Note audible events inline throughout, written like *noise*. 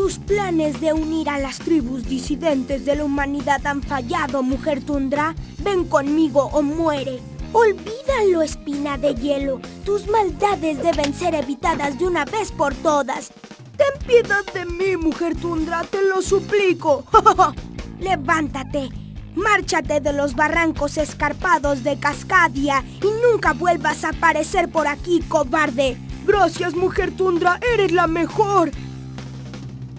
Tus planes de unir a las tribus disidentes de la humanidad han fallado, mujer tundra. Ven conmigo o muere. Olvídalo, espina de hielo. Tus maldades deben ser evitadas de una vez por todas. Ten piedad de mí, mujer tundra, te lo suplico. *laughs* Levántate. Márchate de los barrancos escarpados de Cascadia y nunca vuelvas a aparecer por aquí, cobarde. Gracias, mujer tundra, eres la mejor.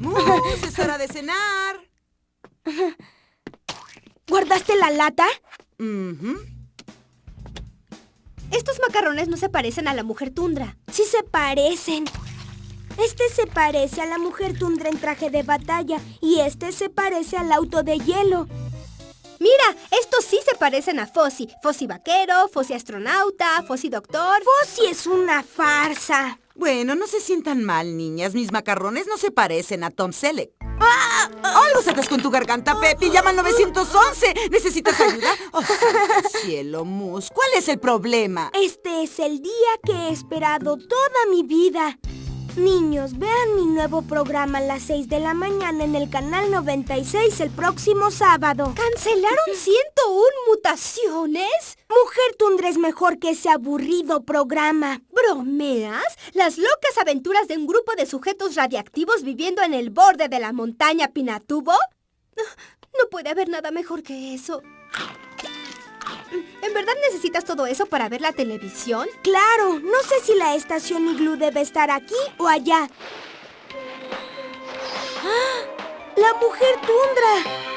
¡Mus! ¡Es hora de cenar! ¿Guardaste la lata? Estos macarrones no se parecen a la mujer tundra. Sí se parecen. Este se parece a la mujer tundra en traje de batalla y este se parece al auto de hielo. Mira, estos sí se parecen a Fossi. Fossi vaquero, Fossi astronauta, Fossi doctor. Fossi es una farsa. Bueno, no se sientan mal, niñas. Mis macarrones no se parecen a Tom Selleck. ¡Ah! ¡Algo sacas con tu garganta, Pepi! ¡Llama al 911! ¿Necesitas ayuda? Oh, *laughs* cielo, Mus, ¿cuál es el problema? Este es el día que he esperado toda mi vida. Niños, vean mi nuevo programa a las 6 de la mañana en el canal 96 el próximo sábado. ¿Cancelaron 101 mutaciones? Mujer Tundra es mejor que ese aburrido programa. ¿Bromeas? Las locas aventuras de un grupo de sujetos radiactivos viviendo en el borde de la montaña Pinatubo. No puede haber nada mejor que eso. ¿En verdad necesitas todo eso para ver la televisión? Claro, no sé si la estación Iglú debe estar aquí o allá. ¡Ah! ¡La mujer tundra!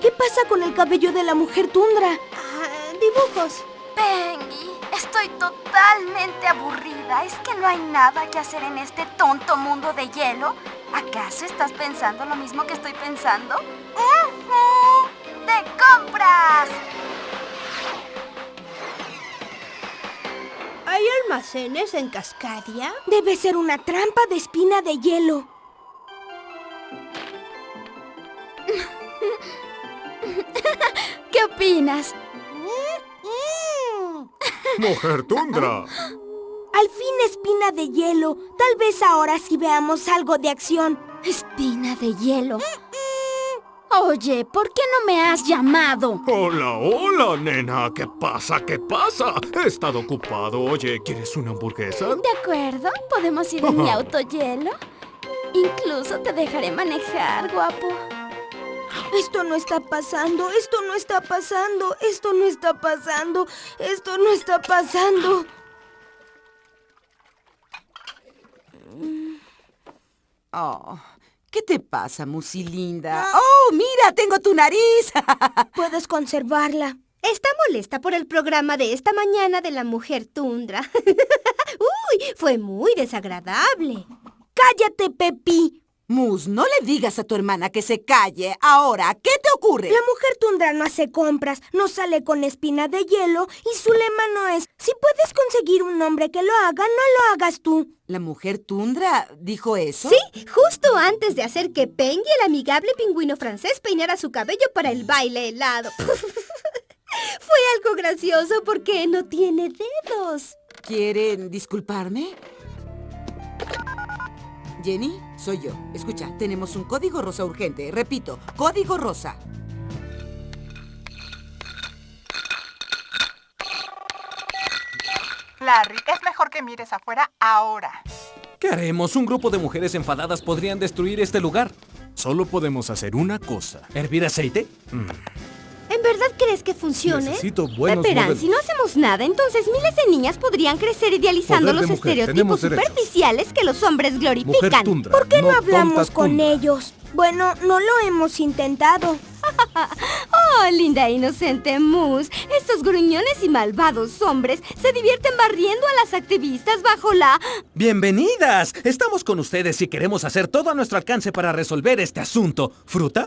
¿Qué pasa con el cabello de la mujer tundra? Ah, dibujos. Pengy, estoy totalmente aburrida. ¿Es que no hay nada que hacer en este tonto mundo de hielo? ¿Acaso estás pensando lo mismo que estoy pensando? ¡Ujú! ¡De compras! ¿Hay almacenes en Cascadia? Debe ser una trampa de espina de hielo. *laughs* ¿Qué opinas? Mujer Tundra. Al fin, espina de hielo. Tal vez ahora sí veamos algo de acción. Espina de hielo. Oye, ¿por qué no me has llamado? Hola, hola, nena. ¿Qué pasa? ¿Qué pasa? He estado ocupado. Oye, ¿quieres una hamburguesa? De acuerdo, podemos ir en mi auto hielo. Incluso te dejaré manejar, guapo. Esto no está pasando, esto no está pasando, esto no está pasando, esto no está pasando. Oh, ¿qué te pasa, Musilinda? ¡Oh, mira! ¡Tengo tu nariz! *laughs* Puedes conservarla. Está molesta por el programa de esta mañana de la mujer tundra. *laughs* ¡Uy! Fue muy desagradable. ¡Cállate, Pepi! Mus, no le digas a tu hermana que se calle. Ahora, ¿qué te ocurre? La mujer tundra no hace compras, no sale con espina de hielo y su lema no es, si puedes conseguir un hombre que lo haga, no lo hagas tú. ¿La mujer tundra dijo eso? Sí, justo antes de hacer que Pengy, el amigable pingüino francés, peinara su cabello para el baile helado. *laughs* Fue algo gracioso porque no tiene dedos. ¿Quieren disculparme? Jenny, soy yo. Escucha, tenemos un código rosa urgente. Repito, código rosa. Larry, es mejor que mires afuera ahora. ¿Qué haremos? Un grupo de mujeres enfadadas podrían destruir este lugar. Solo podemos hacer una cosa. ¿Hervir aceite? Mm. ¿En verdad crees que funcione? Necesito buenos modelos. si no hacemos nada, entonces miles de niñas podrían crecer idealizando los mujer, estereotipos tenemos derechos. superficiales que los hombres glorifican. tundra. ¿Por qué no, hablamos con tundra. ellos? Bueno, no lo hemos intentado. *laughs* Oh, linda e inocente Moose. Estos gruñones y malvados hombres se divierten barriendo a las activistas bajo la... ¡Bienvenidas! Estamos con ustedes y queremos hacer todo a nuestro alcance para resolver este asunto. ¿Fruta?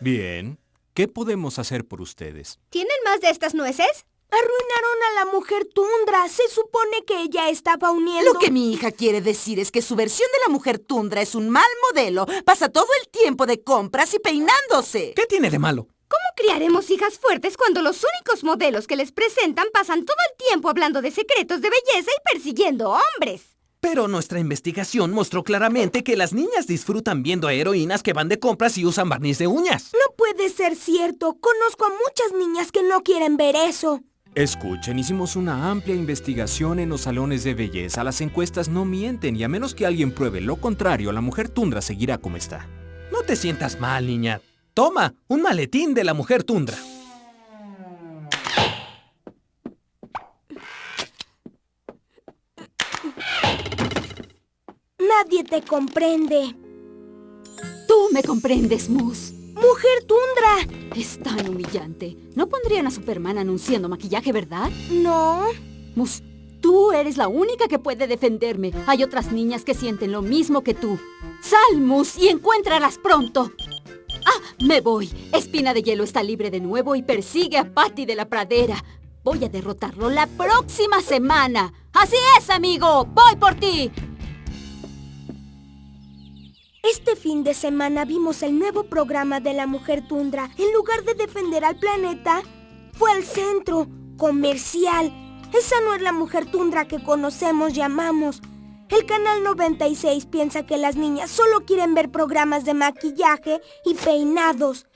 Bien. ¿Qué podemos hacer por ustedes? ¿Tienen más de estas nueces? Arruinaron a la mujer tundra. Se supone que ella estaba uniendo... Lo que mi hija quiere decir es que su versión de la mujer tundra es un mal modelo. Pasa todo el tiempo de compras y peinándose. ¿Qué tiene de malo? ¿Cómo criaremos hijas fuertes cuando los únicos modelos que les presentan pasan todo el tiempo hablando de secretos de belleza y persiguiendo hombres? Pero nuestra investigación mostró claramente que las niñas disfrutan viendo a heroínas que van de compras y usan barniz de uñas. No puede ser cierto. Conozco a muchas niñas que no quieren ver eso. Escuchen, hicimos una amplia investigación en los salones de belleza. Las encuestas no mienten y a menos que alguien pruebe lo contrario, la mujer tundra seguirá como está. No te sientas mal, niña. Toma, un maletín de la mujer tundra. Nadie te comprende. Tú me comprendes, Moose. ¡Mujer tundra! Es tan humillante. No pondrían a Superman anunciando maquillaje, ¿verdad? No. Moose, tú eres la única que puede defenderme. Hay otras niñas que sienten lo mismo que tú. Sal, Moose, y encuéntralas pronto. ¡Ah! Me voy. Espina de Hielo está libre de nuevo y persigue a Patty de la pradera. Voy a derrotarlo la próxima semana. ¡Así es, amigo! ¡Voy por ti! Este fin de semana vimos el nuevo programa de la mujer tundra. En lugar de defender al planeta, fue al centro comercial. Esa no es la mujer tundra que conocemos y amamos. El canal 96 piensa que las niñas solo quieren ver programas de maquillaje y peinados.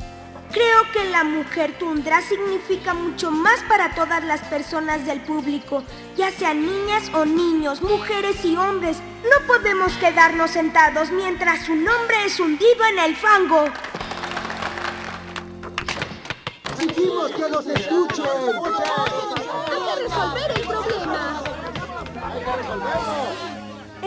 Creo que la mujer tundra significa mucho más para todas las personas del público, ya sean niñas o niños, mujeres y hombres. No podemos quedarnos sentados mientras su nombre es hundido en el fango. ¡Exigimos que nos escuchen! Hay que resolver el problema.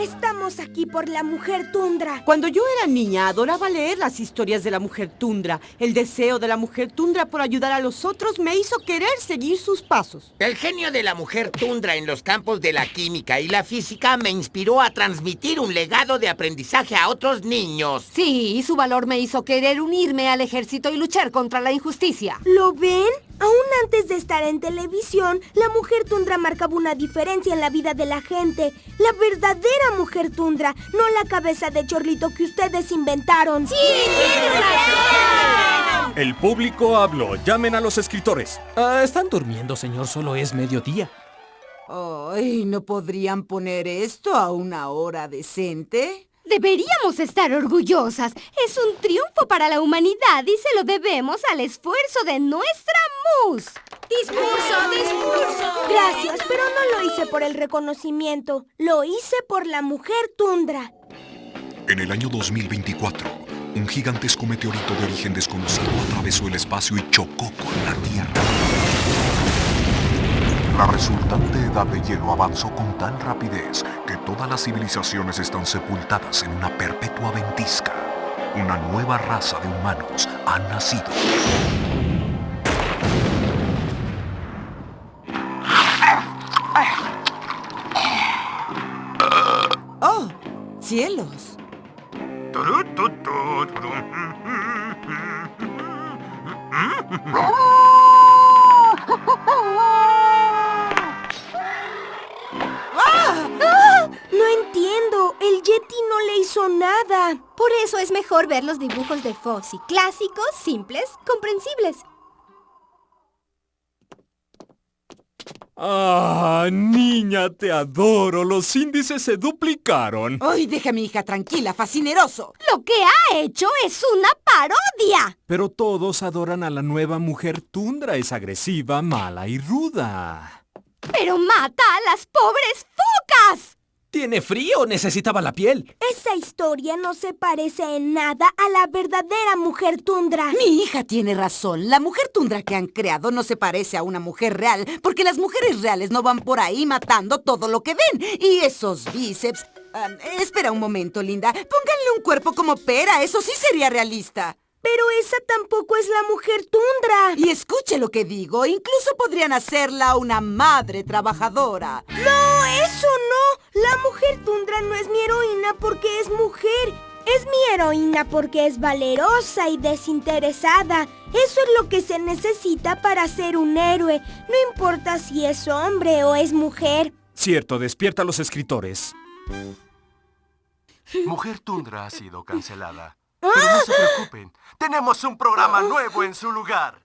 Estamos aquí por la mujer tundra. Cuando yo era niña, adoraba leer las historias de la mujer tundra. El deseo de la mujer tundra por ayudar a los otros me hizo querer seguir sus pasos. El genio de la mujer tundra en los campos de la química y la física me inspiró a transmitir un legado de aprendizaje a otros niños. Sí, y su valor me hizo querer unirme al ejército y luchar contra la injusticia. ¿Lo ven? Aún antes de estar en televisión, la mujer tundra marcaba una diferencia en la vida de la gente. La verdadera mujer tundra, no la cabeza de chorlito que ustedes inventaron. ¡Sí! El público habló. Llamen a los escritores. Ah, están durmiendo, señor. Solo es mediodía. Ay, ¿no podrían poner esto a una hora decente? Deberíamos estar orgullosas. Es un triunfo para la humanidad y se lo debemos al esfuerzo de nuestra mus. ¡Discurso, discurso! Gracias, pero no lo hice por el reconocimiento. Lo hice por la mujer tundra. En el año 2024, un gigantesco meteorito de origen desconocido atravesó el espacio y chocó con la Tierra. La resultante edad de hielo avanzó con tal rapidez que todas las civilizaciones están sepultadas en una perpetua ventisca. Una nueva raza de humanos ha nacido. ¡Oh! ¡Cielos! *laughs* Yeti no le hizo nada. Por eso es mejor ver los dibujos de Fozzie. Clásicos, simples, comprensibles. Ah, niña, te adoro. Los índices se duplicaron. ¡Ay, deja a mi hija tranquila, fascineroso! Lo que ha hecho es una parodia. Pero todos adoran a la nueva mujer tundra. Es agresiva, mala y ruda. Pero mata a las pobres focas. ¿Tiene frío? Necesitaba la piel. Esa historia no se parece en nada a la verdadera mujer tundra. Mi hija tiene razón. La mujer tundra que han creado no se parece a una mujer real, porque las mujeres reales no van por ahí matando todo lo que ven. Y esos bíceps... Espera un momento, Linda. Pónganle un cuerpo como pera. Eso sí sería realista. Pero esa tampoco es la mujer tundra. Y escuche lo que digo. Incluso podrían hacerla una madre trabajadora. No, eso no. La mujer tundra no es mi heroína porque es mujer. Es mi heroína porque es valerosa y desinteresada. Eso es lo que se necesita para ser un héroe. No importa si es hombre o es mujer. Cierto, despierta a los escritores. Mujer Tundra ha sido cancelada. Pero no se preocupen, tenemos un programa nuevo en su lugar.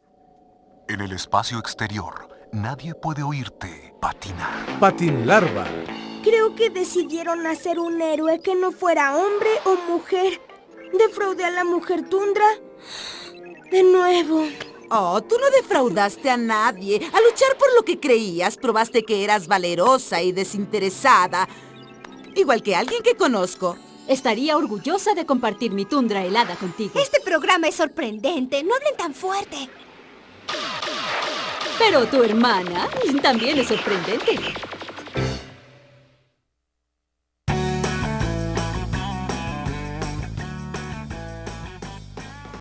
En el espacio exterior, nadie puede oírte patinar. Patin larva. Creo ¿Por qué decidieron hacer un héroe que no fuera hombre o mujer? ¿Defraudé a la mujer tundra? De nuevo. Oh, tú no defraudaste a nadie. Al luchar por lo que creías, probaste que eras valerosa y desinteresada. Igual que alguien que conozco. Estaría orgullosa de compartir mi tundra helada contigo. Este programa es sorprendente. No hablen tan fuerte. Pero tu hermana también es sorprendente.